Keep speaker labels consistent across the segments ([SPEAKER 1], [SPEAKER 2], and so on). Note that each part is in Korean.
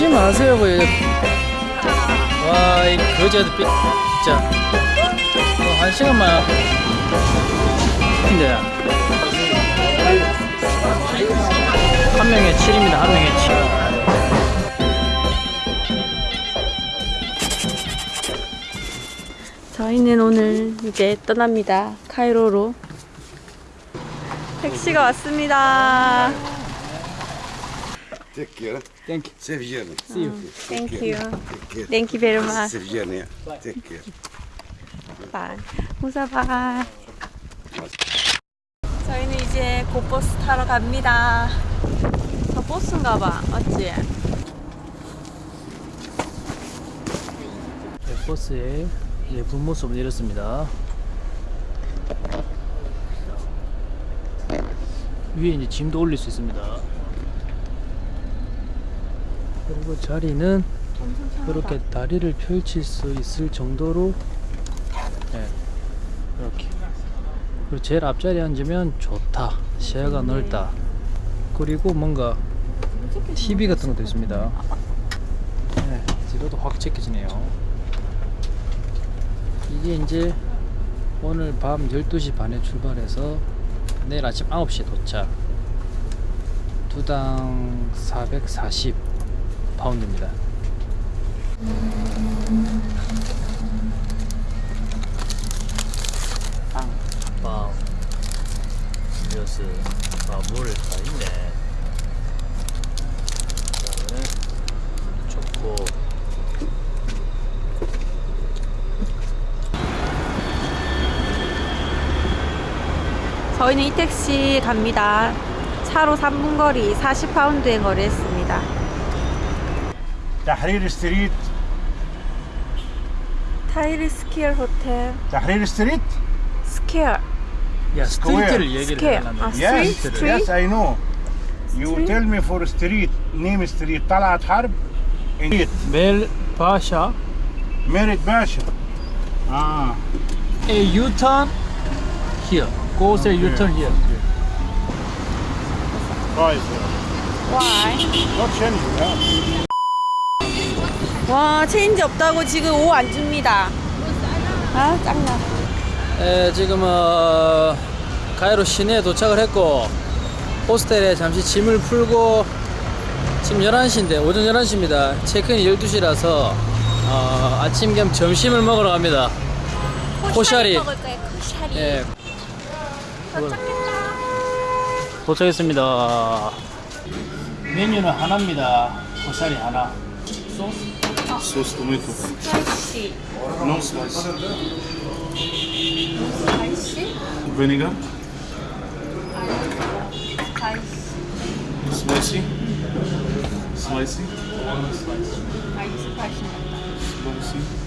[SPEAKER 1] 오지 마세요 뭐 와이 거지 같은 삐 진짜 어, 한 시간만 근데 한 명에 7입니다 한 명에 7
[SPEAKER 2] 저희는 오늘 이제 떠납니다. 카이로로. 택시가 왔습니다.
[SPEAKER 3] Care.
[SPEAKER 1] Thank you
[SPEAKER 3] Safe journey.
[SPEAKER 1] See you
[SPEAKER 2] Thank you. Thank you very much.
[SPEAKER 3] Safe journey. Take care.
[SPEAKER 2] Bye. 무사 bye. 저희는 이제 곧 버스 타러 갑니다. 저 버스인가 봐. 맞지?
[SPEAKER 1] 네, 버스의 예쁜 모습을 이렇습니다 위에 이제 짐도 올릴 수 있습니다 그리고 자리는 그렇게 다리를 펼칠 수 있을 정도로 네, 이렇게. 그리고 제일 앞자리에 앉으면 좋다. 시야가 넓다. 그리고 뭔가 TV 같은 것도 있습니다. 네, 뒤로도 확 체크지네요. 이게 이제 오늘 밤 12시 반에 출발해서 내일 아침 9시에 도착. 두당 440 파운드입니다. 빵, 빵, 음료수, 아, 물다 있네. 그 다음에 초코
[SPEAKER 2] 저희는 이 택시 갑니다. 차로 3분 거리 40파운드에 거래했습니다. Tahrir Street. Tahrir
[SPEAKER 1] Square Hotel. Tahrir Street?
[SPEAKER 2] Square.
[SPEAKER 4] Yes,
[SPEAKER 2] Square. Ah, yes, street?
[SPEAKER 4] yes, I know. You tell me for street, name street, Talat Harb. Street.
[SPEAKER 1] Bel Pasha.
[SPEAKER 4] Merit Pasha. Ah.
[SPEAKER 1] A U-turn here. Go say. U-turn here.
[SPEAKER 4] Why?
[SPEAKER 2] Why?
[SPEAKER 4] Not change, yeah.
[SPEAKER 2] 와 체인지 없다고 지금 5안 줍니다. 아 짱나.
[SPEAKER 1] 에, 지금 어, 가이로 시내에 도착을 했고 호스텔에 잠시 짐을 풀고 지금 11시인데 오전 11시입니다. 체크인 12시라서 어, 아침 겸 점심을 먹으러 갑니다. 코샤리.
[SPEAKER 2] 코샤리.
[SPEAKER 1] 예,
[SPEAKER 2] 도착했다.
[SPEAKER 1] 도착했습니다. 메뉴는 하나입니다. 코샤리 하나. 소스?
[SPEAKER 5] Sauce tomato.
[SPEAKER 2] Spicy.
[SPEAKER 5] No spice.
[SPEAKER 2] Spicy?
[SPEAKER 5] Vinegar.
[SPEAKER 2] Spicy.
[SPEAKER 5] Spicy. Spicy.
[SPEAKER 2] 아이 스파이시.
[SPEAKER 5] Spicy.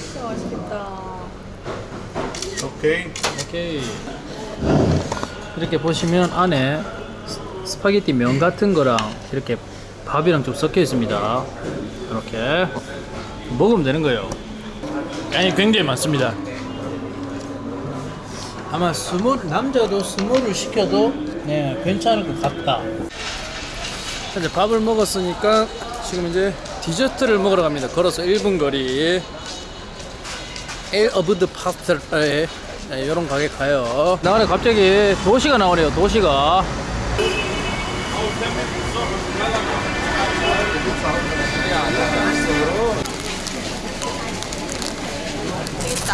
[SPEAKER 2] 진짜 맛있겠다.
[SPEAKER 5] Okay.
[SPEAKER 1] 오케이. 이렇게 보시면 안에 스- 스파게티 면 같은 거랑 이렇게 밥이랑 좀 섞여 있습니다. 이렇게 먹으면 되는 거예요. 양이 굉장히 많습니다. 아마 small 남자도 small을 시켜도 네 괜찮을 것 같다. 이제 밥을 먹었으니까 지금 이제 디저트를 먹으러 갑니다. 걸어서 1분 거리. 엘 어브 드 파스타 에 이런 가게 가요. 나가네 갑자기 도시가 나오네요. 도시가.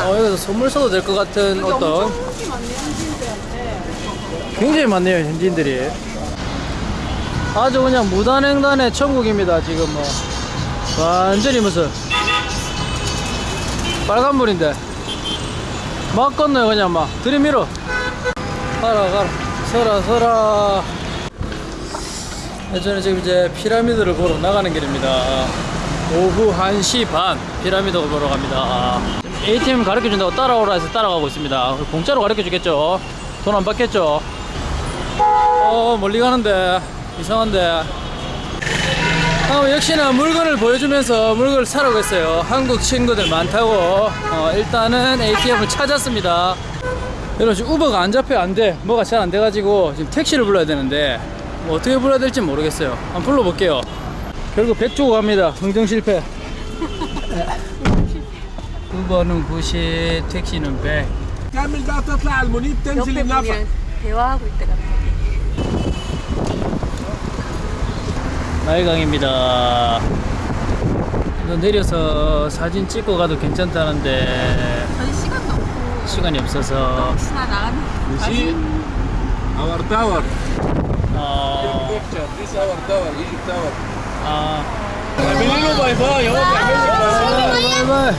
[SPEAKER 1] 어, 여기서 선물 써도 될 것 같은 어떤 굉장히 많네요 현지인들이 아주 그냥 무단횡단의 천국입니다 지금 뭐 완전히 무슨 빨간불인데 막 건너요 그냥 막. 들이밀어. 가라 가라. 서라 서라. 네, 저는 지금 이제 피라미드를 보러 나가는 길입니다. 오후 1시 반 피라미드 보러 갑니다. ATM 가르쳐준다고 따라오라 해서 따라가고 있습니다. 공짜로 가르쳐주겠죠? 돈 안 받겠죠? 어 멀리 가는데. 이상한데 어, 역시나 물건을 보여주면서 물건을 사러 갔어요. 한국 친구들 많다고. 어, 일단은 ATM을 찾았습니다. 여러분 지금 우버가 안 잡혀 안돼. 뭐가 잘 안 돼가지고 지금 택시를 불러야 되는데 뭐 어떻게 불러야 될지 모르겠어요. 한번 불러볼게요. 결국 100주고 갑니다. 흥정 실패. 우버는 90 택시는 100
[SPEAKER 2] 옆에 보면 대화하고 있다 갑자기.
[SPEAKER 1] 나일강입니다. 이거 내려서 사진 찍고 가도 괜찮다는데
[SPEAKER 2] 저희 시간도 없고
[SPEAKER 1] 시간이 없어서
[SPEAKER 2] 혹시나 나가는
[SPEAKER 3] You see our tower
[SPEAKER 1] 어,
[SPEAKER 3] picture this our tower Egypt tower
[SPEAKER 1] 아,
[SPEAKER 3] اعملي له باي باي اهو بيعمل لك باي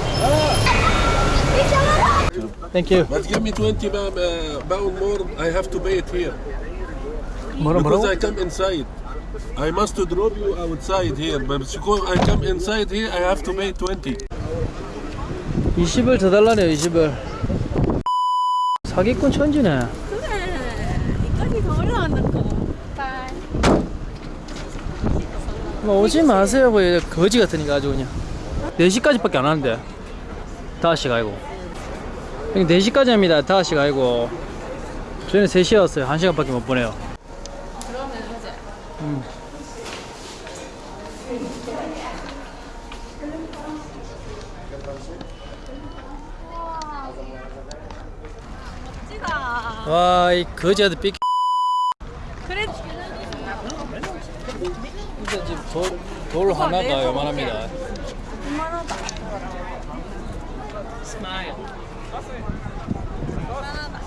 [SPEAKER 1] Thank you.
[SPEAKER 3] But give me 20 ba- uh, pound more I have to pay it here
[SPEAKER 1] 뭐라
[SPEAKER 3] because
[SPEAKER 1] 뭐라고?
[SPEAKER 3] I come inside I must drop you outside here but because I come inside here I have to pay 20
[SPEAKER 1] 20을 더 달라네요, 20을. 사기꾼 천지네.
[SPEAKER 2] 그래. 이까지 더 올라간다고. 빨.
[SPEAKER 1] 뭐 오지 마세요, 뭐 이래 거지 같으니까 아주 그냥. 4시까지밖에 안 하는데. 5시가 아니고. 여기 4시까지 합니다, 5시가 아니고. 저희는 3시에 왔어요. 1시간밖에 못 보내요. 음.
[SPEAKER 2] 멋지다.
[SPEAKER 1] 와, 이 거지한테 삐
[SPEAKER 2] 그래.
[SPEAKER 1] 일단 지금 돌, 돌 하나가
[SPEAKER 2] 요만합니다.
[SPEAKER 1] 스마일.
[SPEAKER 2] 이만하다.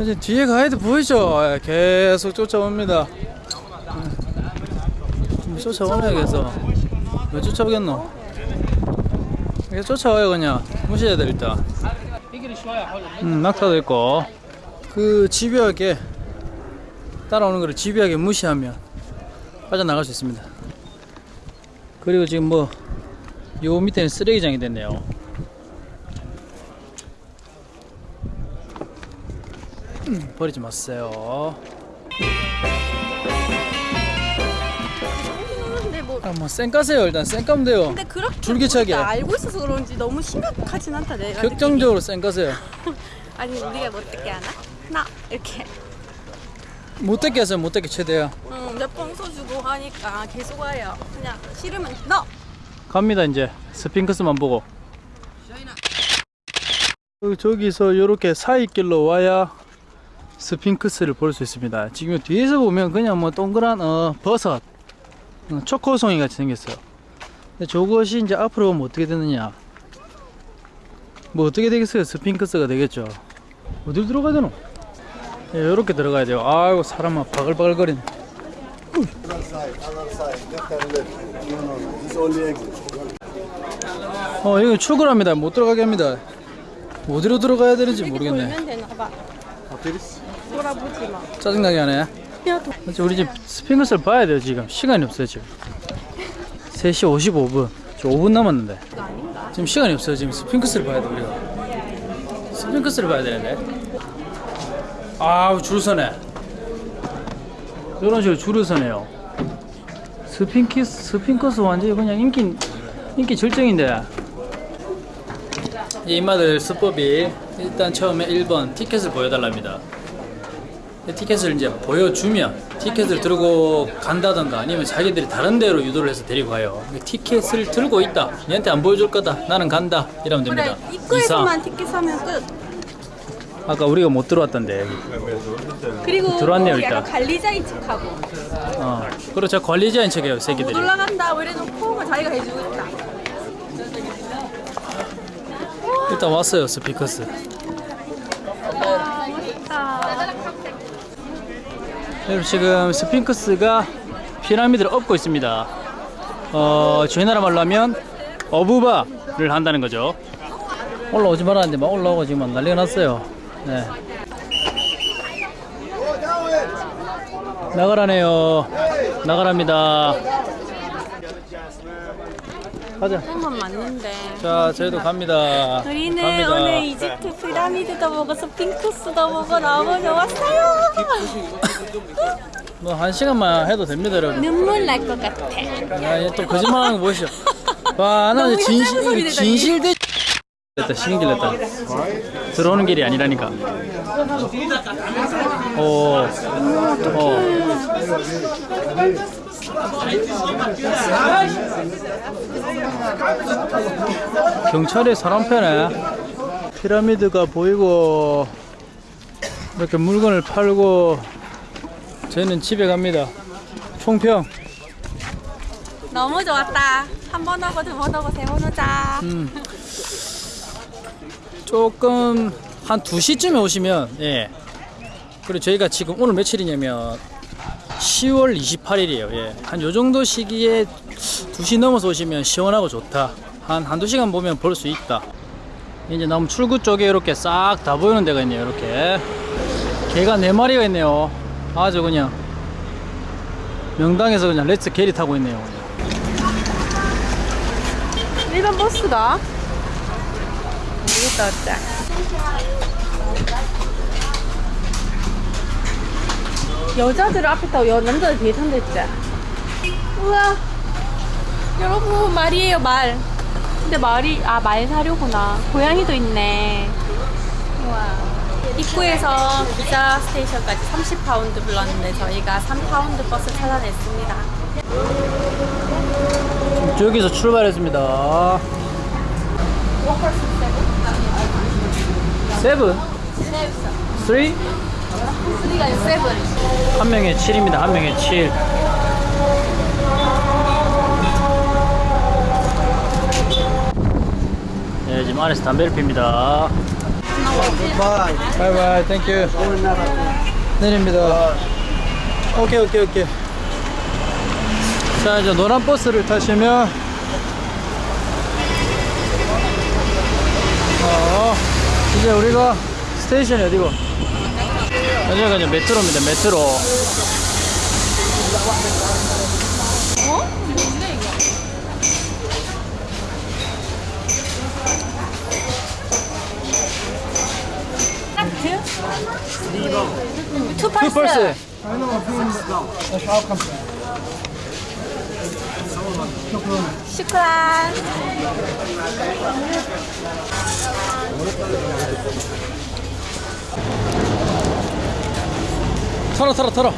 [SPEAKER 1] 이제 뒤에 가이드 보이죠? 예, 계속 쫓아옵니다. 음, 쫓아오네 계속. 왜 쫓아오겠노? 계속 쫓아와요 그냥. 무시해야 돼 일단. 음, 낙타도 있고. 그 집요하게 따라오는 거를 집요하게 무시하면 빠져나갈 수 있습니다. 그리고 지금 뭐 요 밑에는 쓰레기장이 됐네요. 버리지 마세요.
[SPEAKER 2] 근데 뭐
[SPEAKER 1] 아, 뭐 쌩까세요 일단 쌩까면 돼요.
[SPEAKER 2] 근데 그렇게
[SPEAKER 1] 줄기차게.
[SPEAKER 2] 보니까 알고 있어서 그런지 너무 심각하진 않다 내가
[SPEAKER 1] 격정적으로 쌩까세요.
[SPEAKER 2] 아니 우리가 뭐 어떻게 하나? 나 이렇게
[SPEAKER 1] 못되게 하세요 못되게 최대한.
[SPEAKER 2] 응몇번 써주고 하니까 계속 와요 그냥 싫으면 너
[SPEAKER 1] 갑니다 이제 스핑크스만 보고. 어, 저기서 이렇게 사이길로 와야 스핑크스를 볼 수 있습니다. 지금 뒤에서 보면 그냥 뭐 동그란 어, 버섯, 어, 초코송이 같이 생겼어요. 근데 저것이 이제 앞으로 보면 어떻게 되느냐? 뭐 어떻게 되겠어요? 스핑크스가 되겠죠. 어디로 들어가야 되노? 예, 이렇게 들어가야 돼요. 아이고 사람 막 바글바글 거리네. 어 여기 출근합니다. 못 들어가게 합니다. 어디로 들어가야 되는지 모르겠네.
[SPEAKER 2] 돌아보지 마.
[SPEAKER 1] 짜증나게 하네. 그렇지, 우리 집 스핑크스를 봐야 돼요 지금. 시간이 없어요 지금. 3시 55분. 저 5분 남았는데. 지금 시간이 없어요 지금 스핑크스를 봐야 돼 우리가. 스핑크스를 봐야 되는데. 아우 줄 서네. 이런 식으로 줄을 서네요. 스핑크스 스핑크스 완전히 그냥 인기 인기 절정인데 이 인마들 수법이 일단 처음에 1번 티켓을 보여달랍니다 티켓을 이제 보여주면 티켓을 들고 간다던가 아니면 자기들이 다른 데로 유도를 해서 데리고 가요. 티켓을 들고 있다. 얘한테 안 보여줄 거다. 나는 간다. 이러면 됩니다.
[SPEAKER 2] 그래 입구에서만 티켓 사면 끝
[SPEAKER 1] 아까 우리가 못 들어왔던데.
[SPEAKER 2] 그리고
[SPEAKER 1] 들어왔네요,
[SPEAKER 2] 뭐
[SPEAKER 1] 일단.
[SPEAKER 2] 관리자인 척하고
[SPEAKER 1] 어. 그렇죠. 관리자인 척해요,
[SPEAKER 2] 못
[SPEAKER 1] 새끼들이.
[SPEAKER 2] 올라간다 뭐 이래놓고 뭐 자기가 해주고 있다
[SPEAKER 1] 일단 왔어요, 스피커스. 여러분 지금 스핑크스가 피라미드를 엎고 있습니다. 어, 저희 나라 말로 하면 어부바를 한다는 거죠. 올라오지 말았는데 막 올라오고 지금 막 난리가 났어요. 네. 나가라네요. 나가랍니다. 가자.
[SPEAKER 2] 한번 맞는데.
[SPEAKER 1] 자, 저희도 갑니다.
[SPEAKER 2] 우리는
[SPEAKER 1] 갑니다.
[SPEAKER 2] 오늘 이집트 피라미드도 먹어서 핑크스도 보고 너무 좋았어요.
[SPEAKER 1] 뭐한 시간만 해도 됩니다, 여러분.
[SPEAKER 2] 눈물 날 것 같아.
[SPEAKER 1] 야, 얘또 거짓말하는 거 보시죠. 와,
[SPEAKER 2] 소리
[SPEAKER 1] 진실. 진실대 됐다, 신길 됐다. 들어오는 길이 아니라니까. 오, 어. 경찰에 사람 패네. 피라미드가 보이고 이렇게 물건을 팔고 저희는 집에 갑니다. 총평.
[SPEAKER 2] 너무 좋았다. 한번 오고 두번 오고 세 번 오자.
[SPEAKER 1] 음. 조금 한 2시쯤에 오시면 예. 그리고 저희가 지금 오늘 며칠이냐면 10월 28일이에요. 예. 한 요 정도 시기에 2시 넘어서 오시면 시원하고 좋다. 한 한두 시간 보면 볼 수 있다. 이제 나무 출구 쪽에 이렇게 싹 다 보이는 데가 있네요. 이렇게. 개가 네 마리가 있네요. 아주 그냥 명당에서 그냥 Let's get it 하고 있네요.
[SPEAKER 2] 일반 버스가? 모르겠다, 어째. 여자들 앞에 타고 여, 남자들 뒤에 탄다 했지? 우와. 여러분, 말이에요, 말. 근데 말이, 아, 말 사료구나. 고양이도 있네. 우와. 입구에서 기자 station까지 30파운드 불렀는데 저희가 3파운드 버스 찾아냈습니다.
[SPEAKER 1] 저기서 출발했습니다. Seven? Three?
[SPEAKER 2] 우리가 7.
[SPEAKER 1] 한 명에 7입니다. 한 명에 7. 네, 지금 안에서 담배를 핍니다. Bye bye, thank you. 내립니다. 오케이, 오케이, 오케이. 자, 이제 노란 버스를 타시면 어, 이제 우리가 스테이션이 어디고? 여기가 이제 메트로입니다. 메트로.
[SPEAKER 2] 어? 뭔데 이거? 하트?
[SPEAKER 1] 투투
[SPEAKER 2] 펄스.
[SPEAKER 1] 펄스.
[SPEAKER 2] 슈크란.
[SPEAKER 1] 털어 털어 털어.